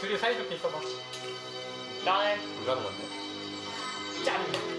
둘이 사이좋게 있어봐. 짠. 불가는 건데. 짠.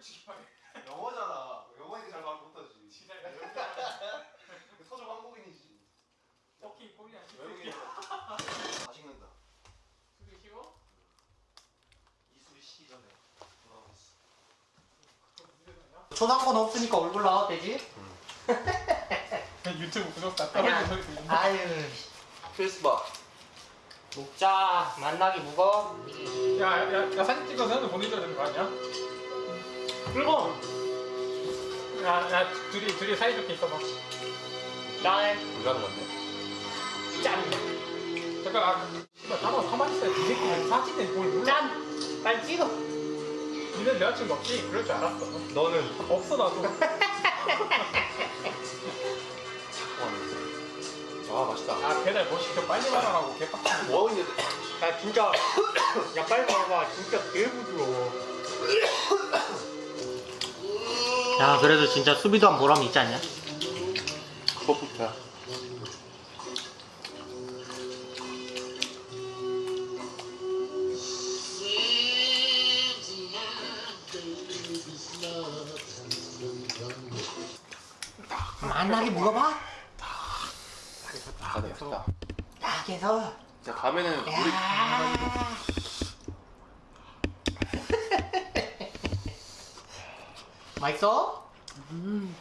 솔직히 말해. 영어잖아. 영어니까 잘말 못하지. 지랄. 서적 한국인이지. 오케이 코리안 외국인. 다 식는다. 술이 쉬워? 이술이 시기 전에 돌아왔어. 그럼 문제는 초상권 없으니까 얼굴 나와도 되지? 유튜브 구독자. 떨어진 소리 들린다. 아유 필스바. 먹자 만나기 무거워 야, 야, 야, 사진 찍어서 보내줘야 되는 거 아니야? 그리고 야, 야, 둘이, 둘이 사이좋게 있어봐. 짠 불가는 건데. 짠! 잠깐, 아, 씨발, 가만, 가만히 있어야 이 새끼는 사진에 뭘 몰라. 짠! 빨리 찍어 니는 여자친구 없지? 그럴 줄 알았어. 너는 없어, 나도. 아 맛있다. 아, 배달 뭐 시켜 빨리 말하라고 개빡치네. 뭐 하고 있는데? 야 진짜 야 빨리 먹어봐 진짜 개 부드러워 야 그래도 진짜 수비도 한 보람이 있지 않냐? 그것부터야. 만나기 먹어봐 아, 네, 맛있다. 딱해서 자, 다음에는 우리 야 맛있어? 음